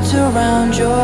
wrapped around your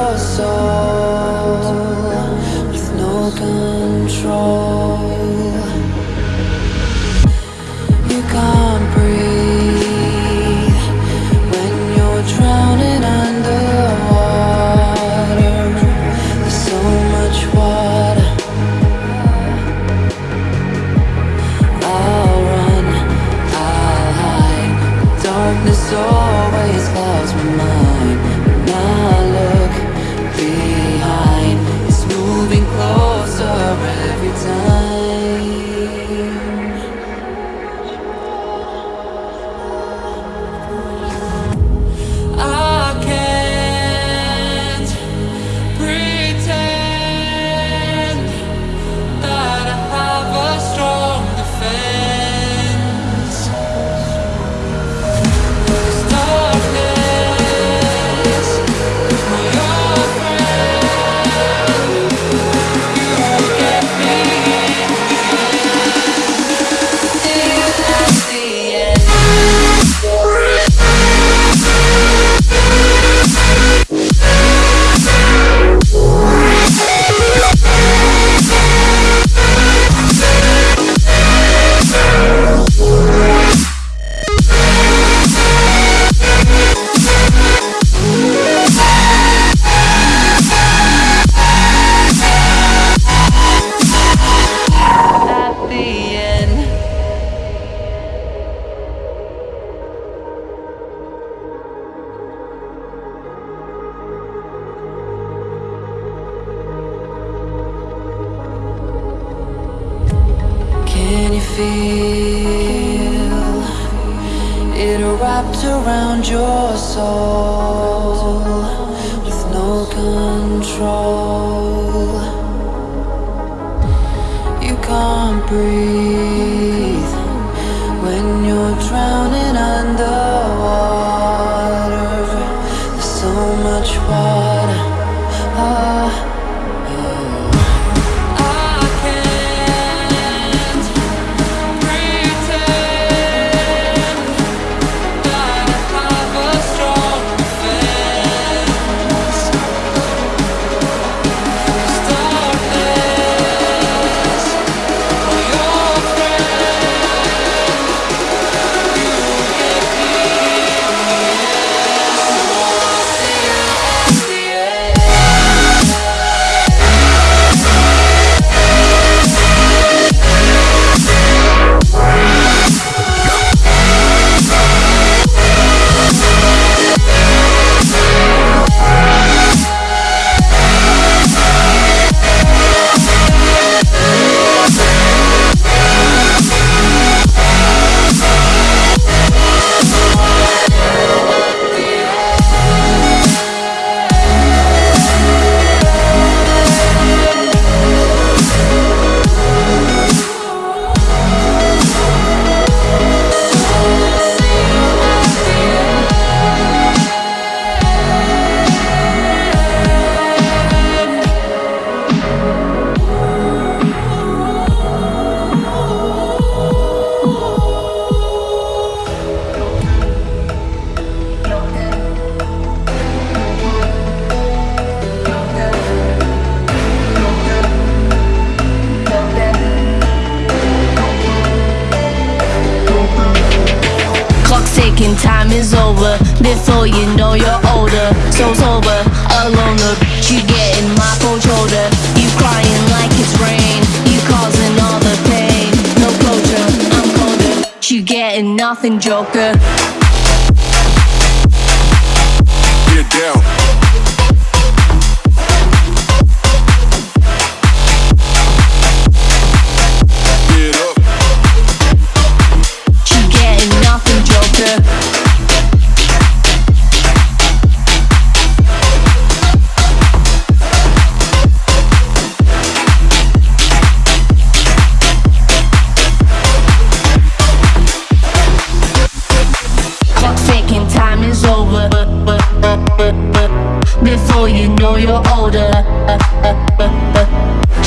Before you know you're older.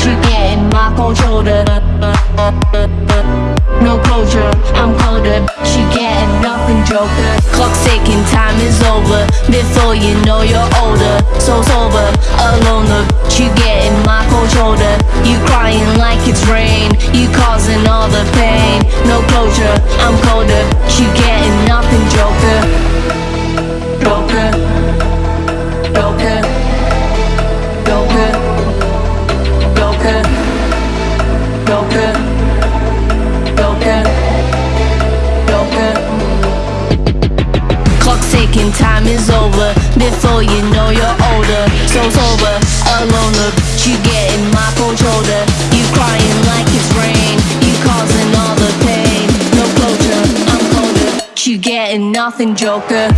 You getting my cold shoulder. No closure, I'm colder. She getting nothing, joker. Clock's ticking, time is over. Before you know you're older. So sober, alone, you getting my cold shoulder. You crying like it's rain. You causing all the pain. No closure, I'm colder. You getting nothing. Joker. Joker. Time is over. Before you know you're older. So sober, alone, look, you getting my cold shoulder. You crying like it's rain. You causing all the pain. No closure, I'm colder. You getting nothing, Joker.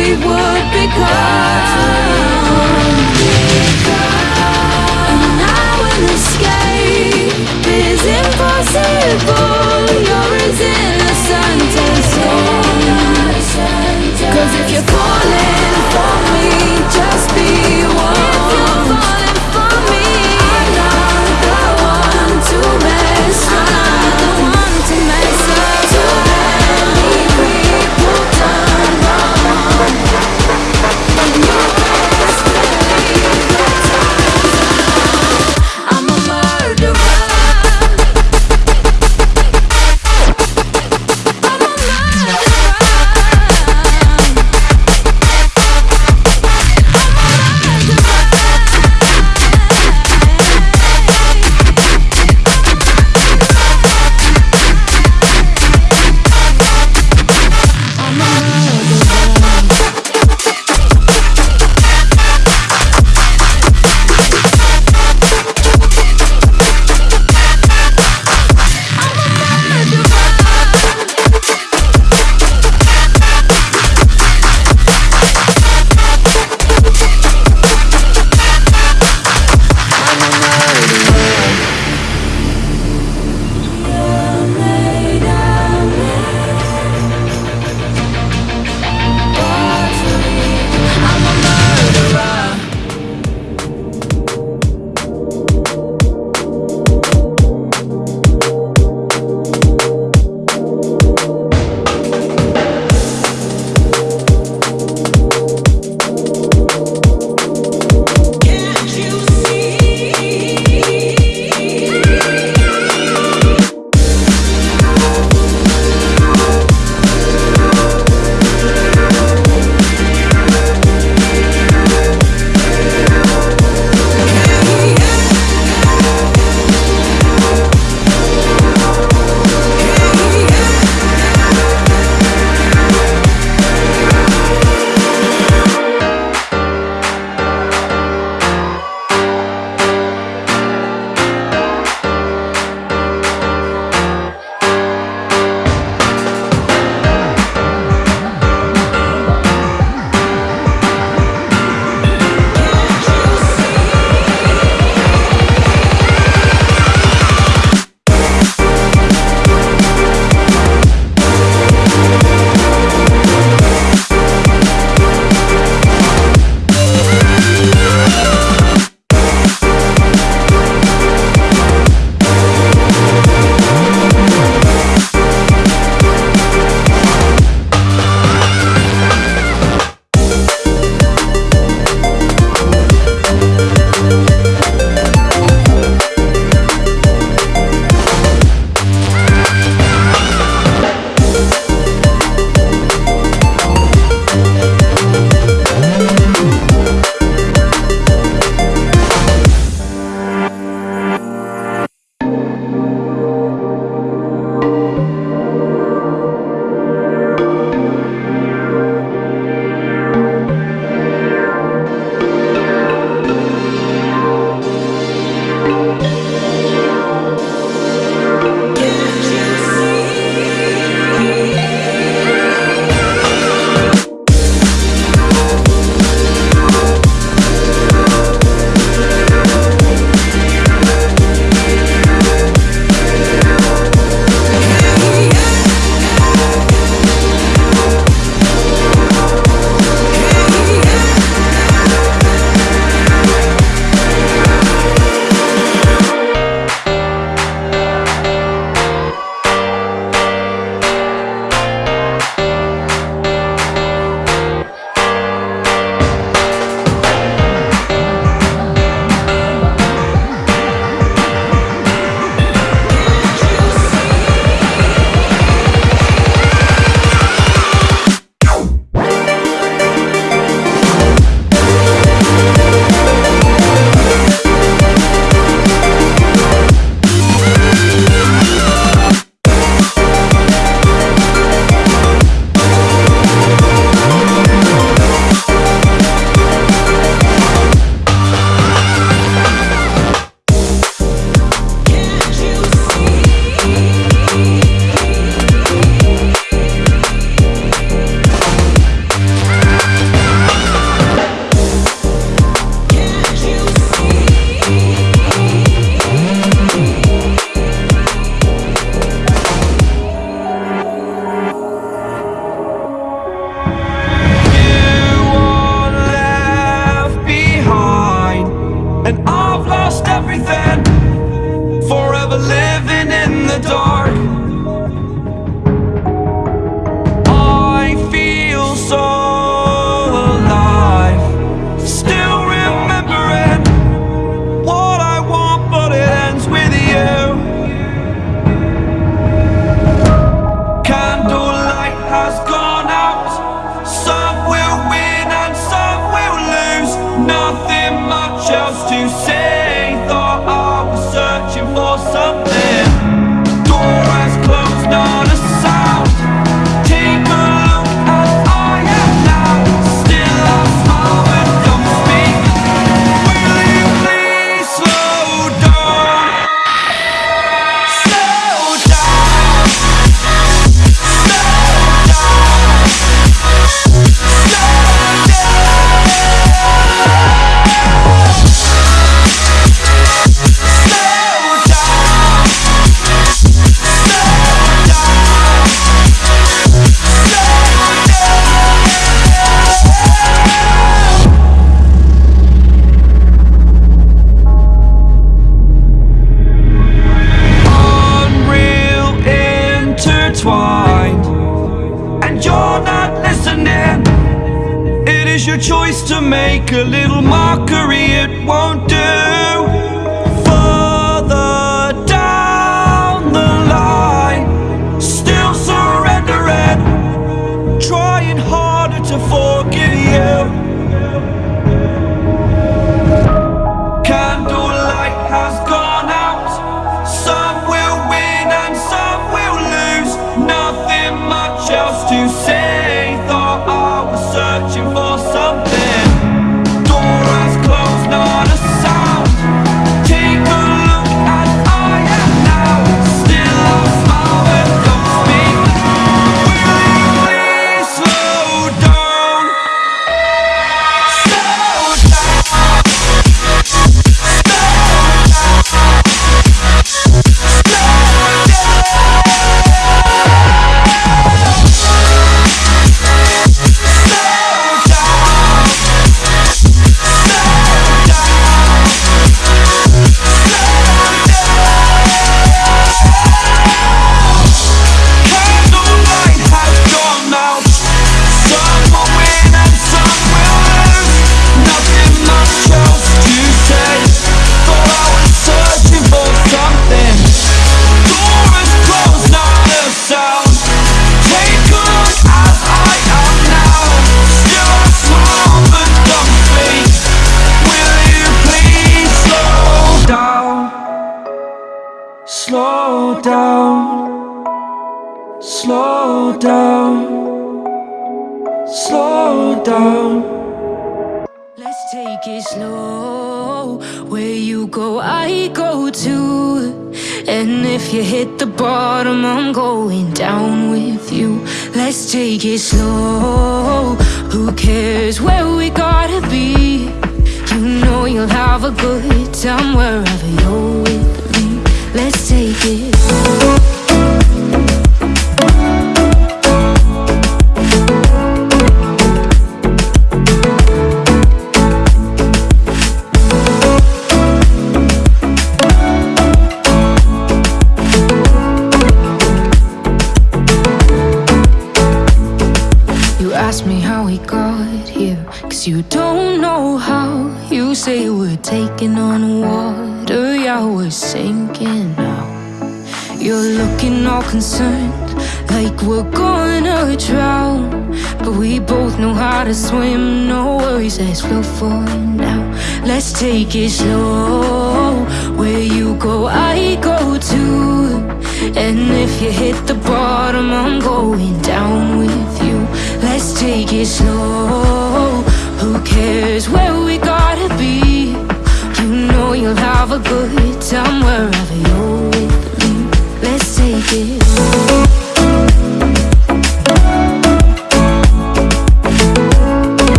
we would become. And now an escape is impossible. You're as innocent Cause if you're falling for me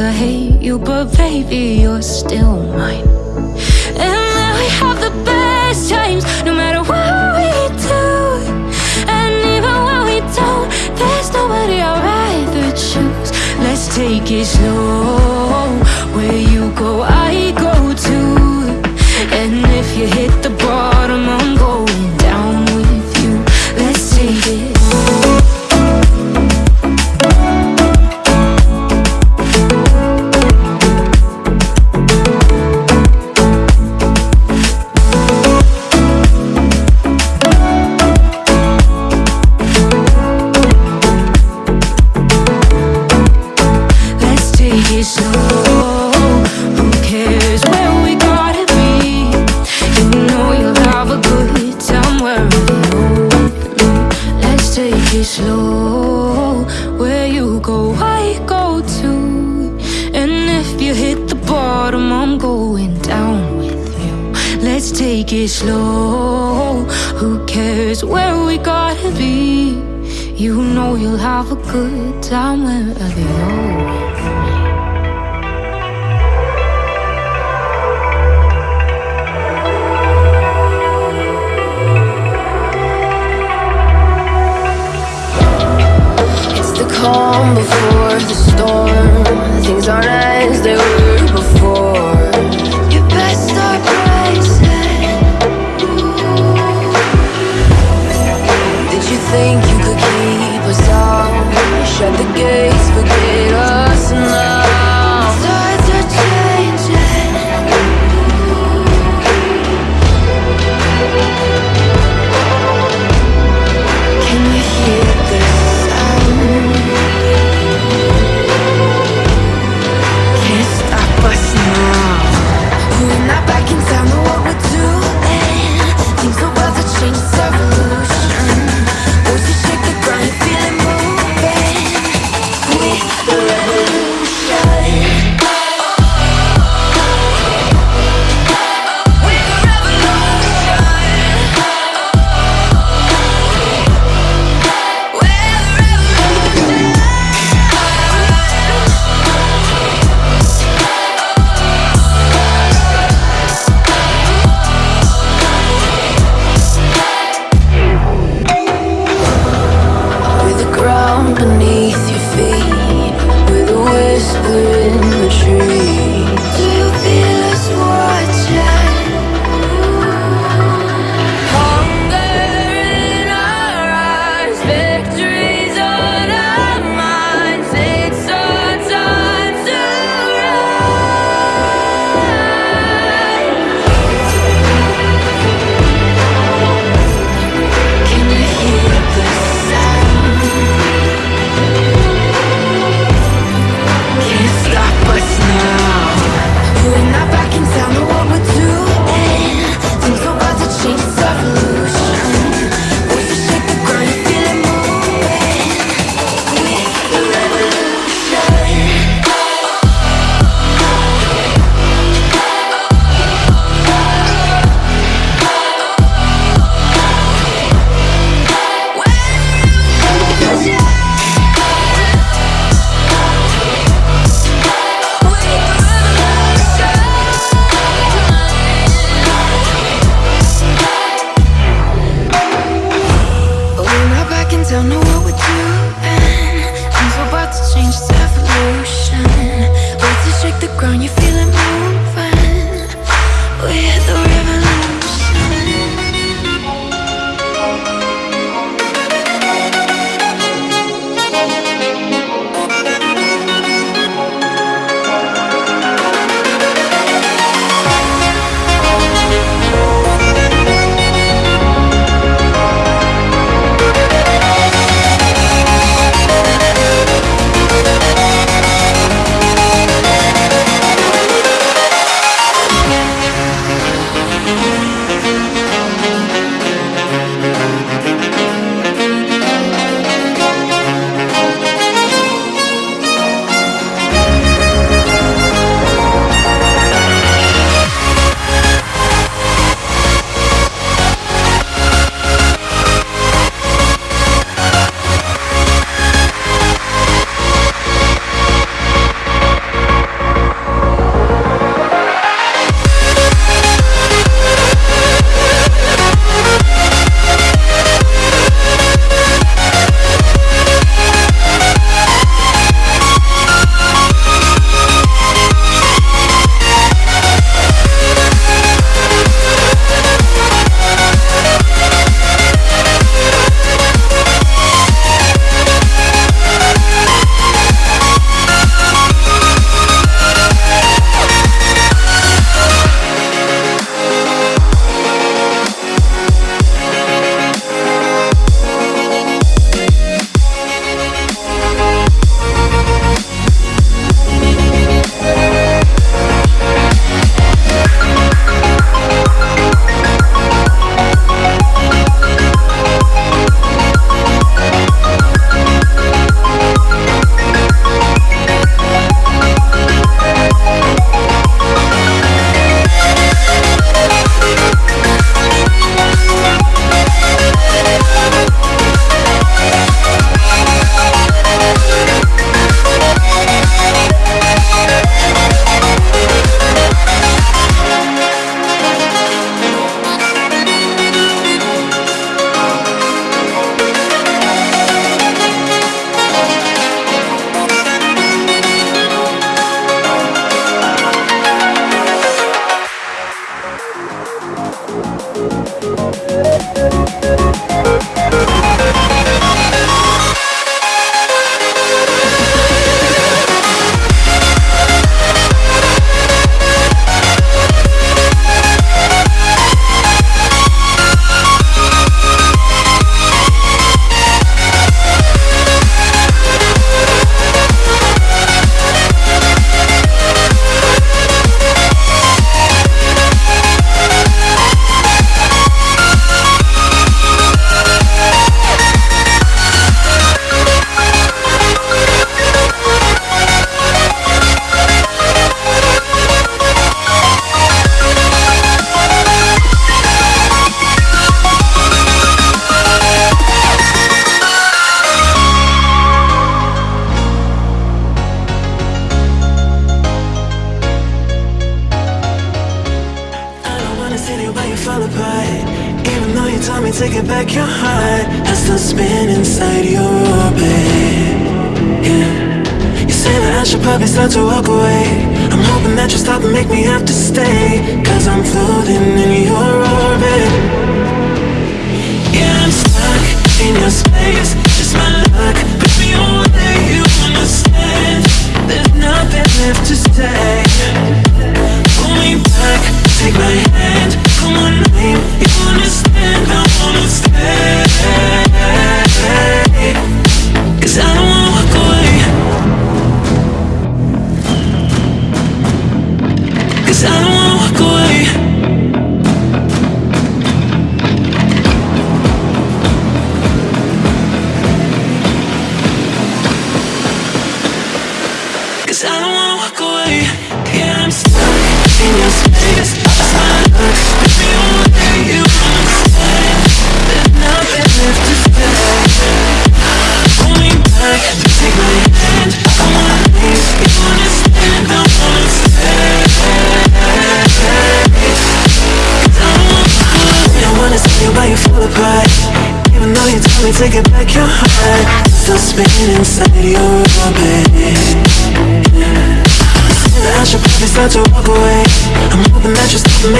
I hate you, but baby, you're still mine.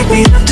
You'll stop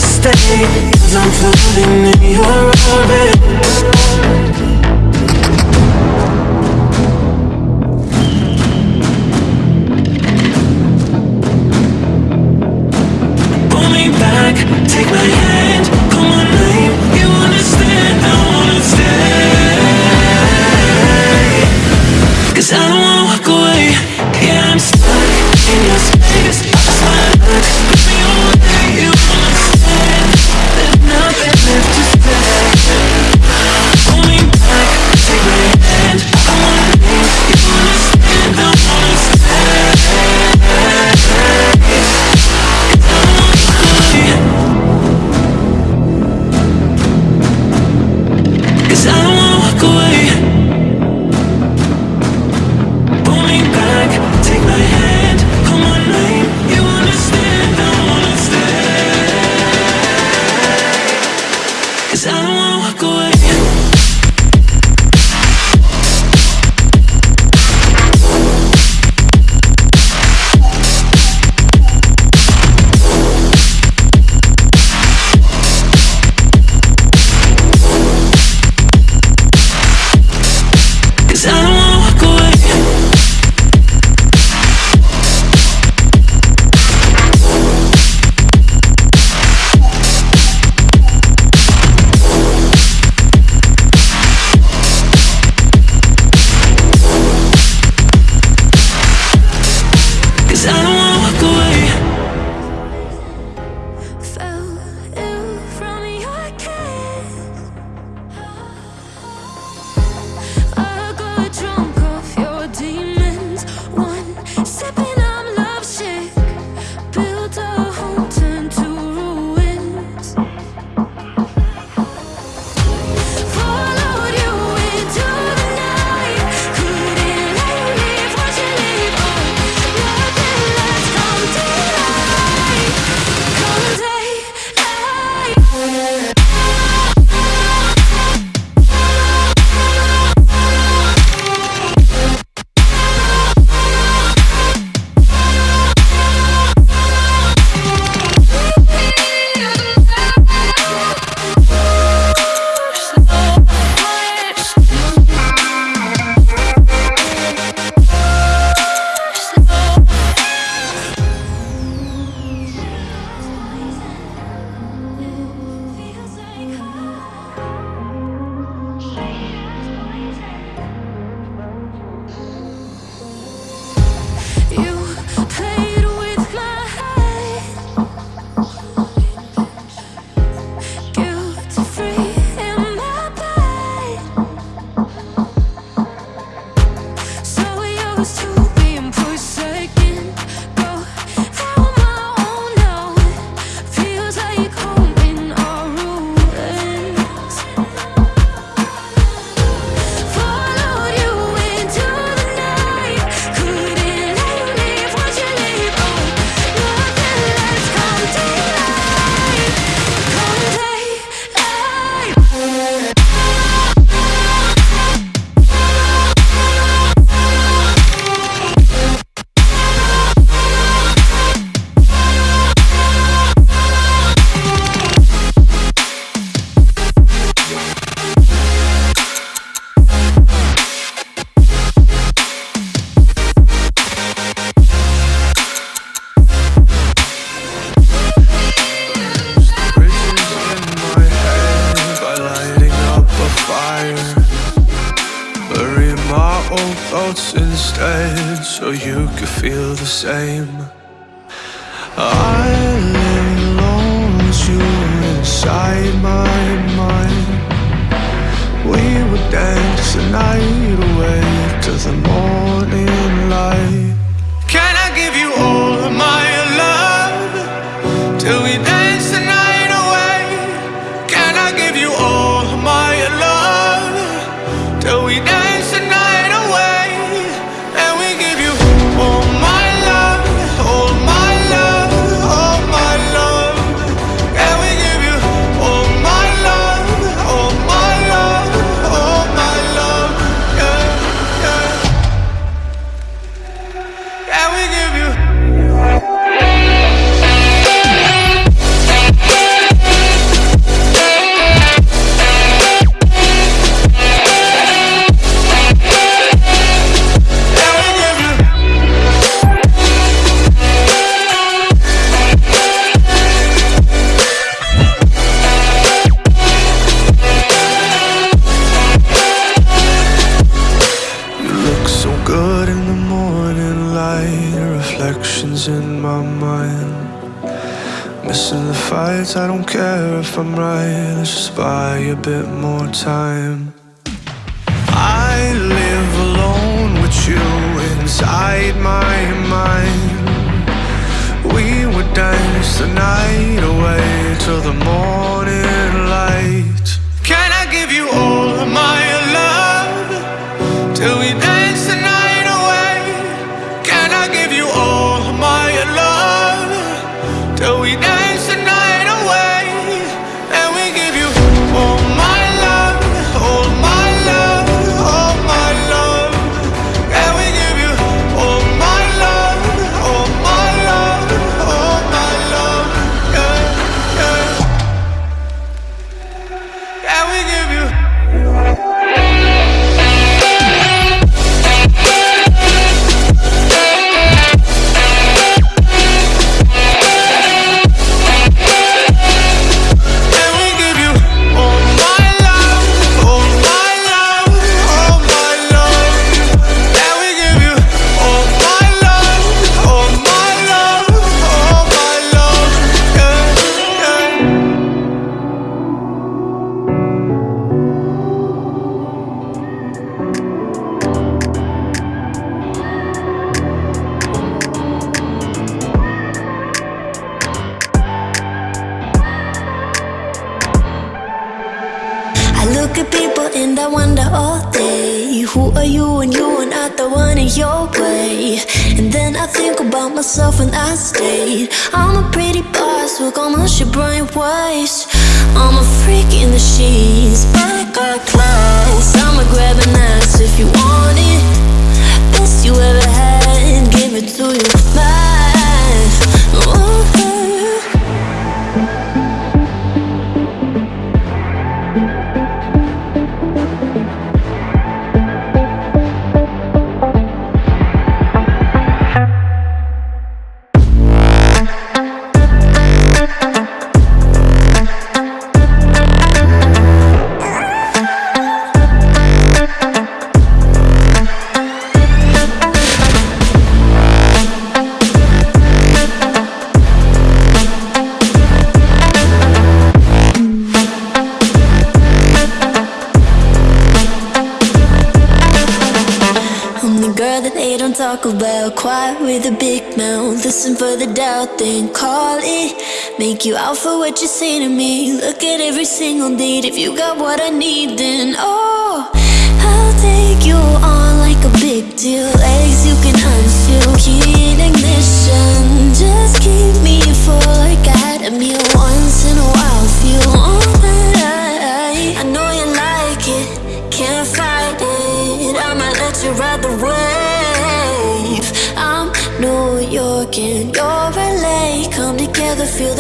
the doubt, then call it. Make you out for what you say to me. Look at every single need. If you got what I need, then oh, I'll take you on like a big deal. Eggs you can unseal, key ignition. Just keep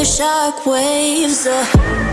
shock waves. Uh.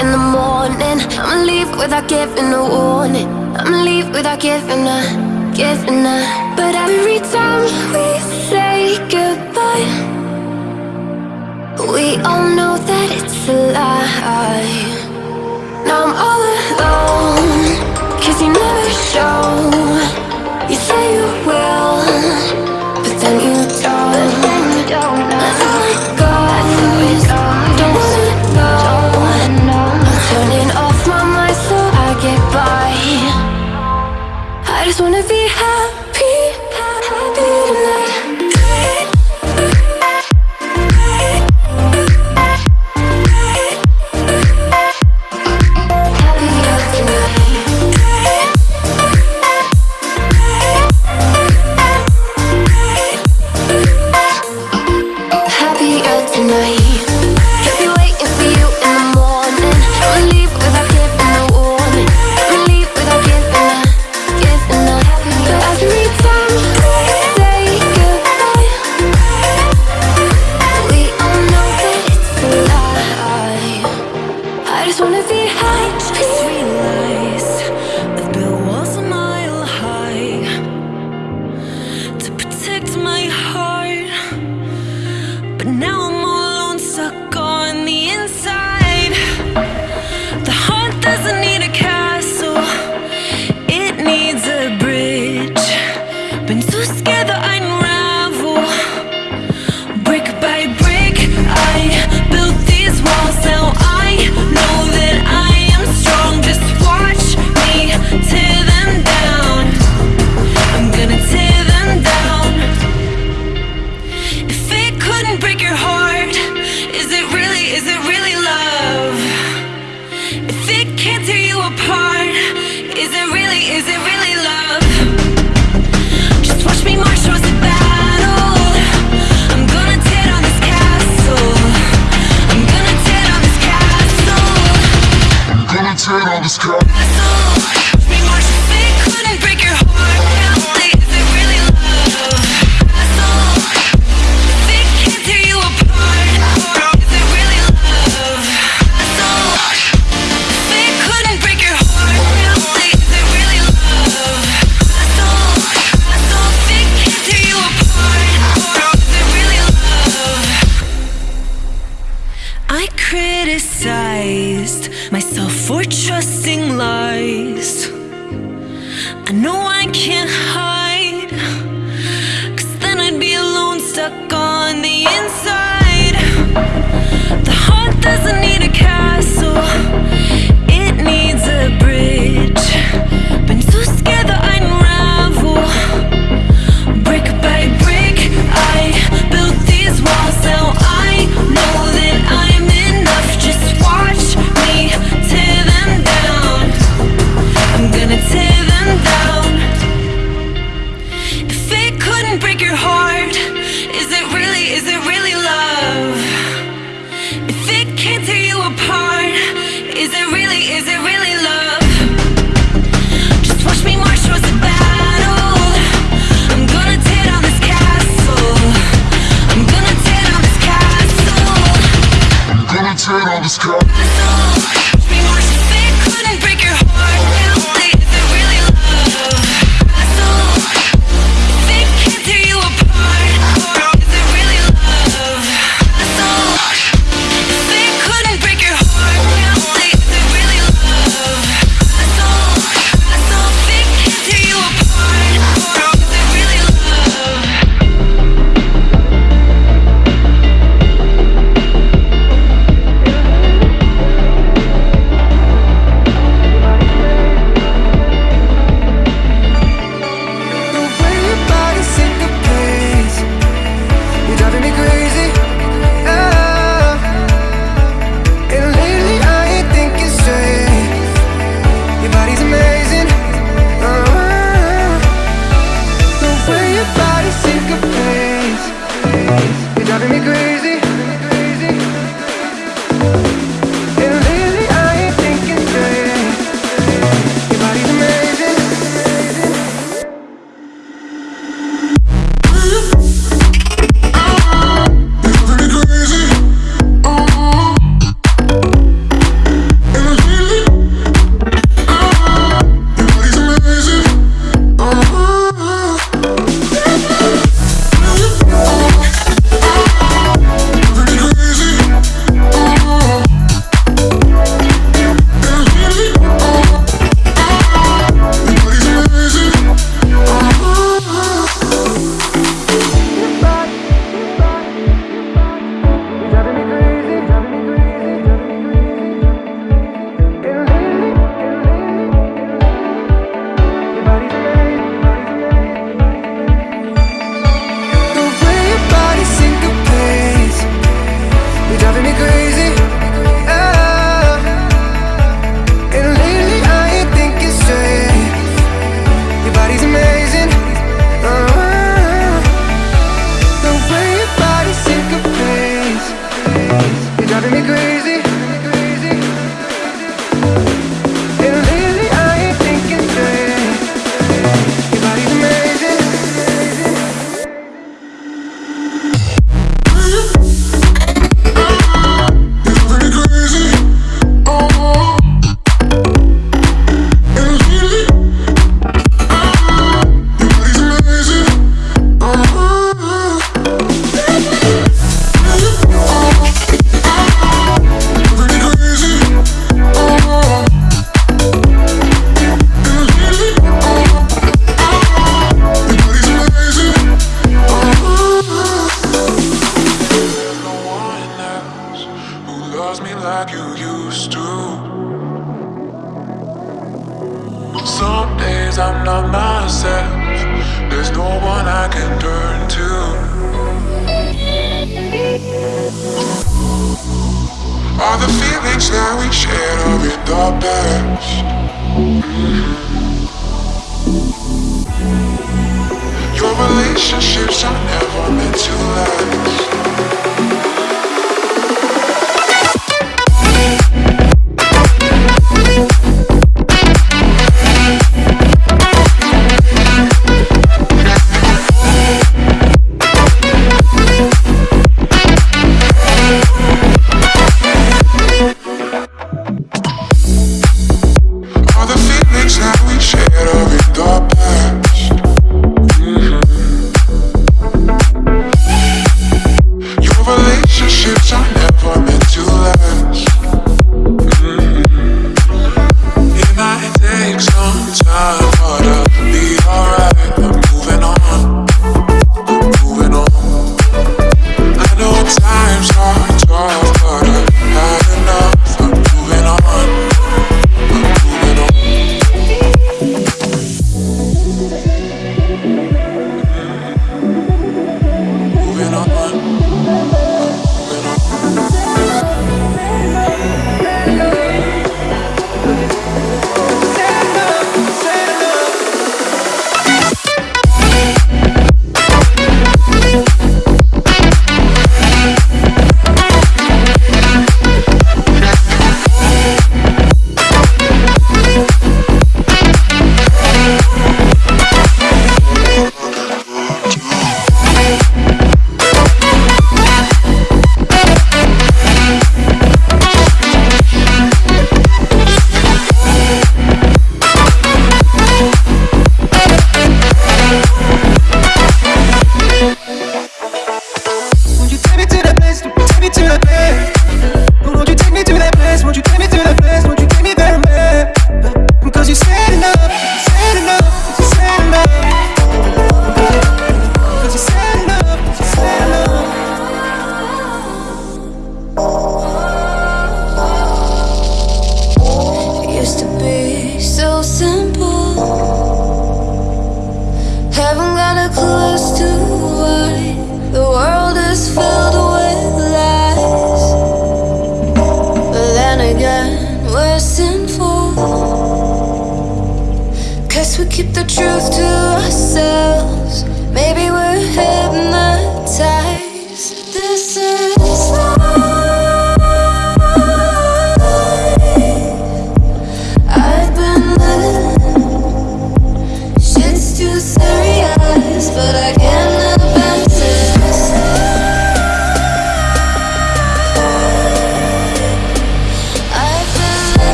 in the morning. I'ma leave without giving a warning. I'ma leave without giving a, giving a. But every time we say goodbye, we all know that it's a lie. Now I'm all alone, cause you never show. You say you will, but then you don't.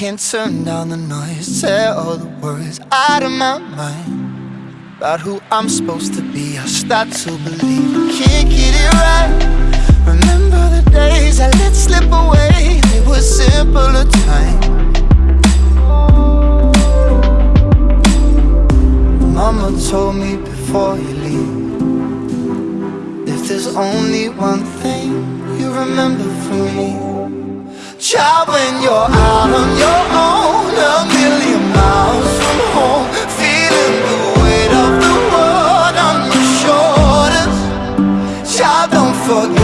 can't turn down the noise Tear all the worries out of my mind About who I'm supposed to be. I start to believe I can't get it right. Remember the days I let slip away. It was simpler time Mama told me before you leave If there's only one thing you remember from me child when you're out on your own A million miles from home Feeling the weight of the world on your shoulders. Child, don't forget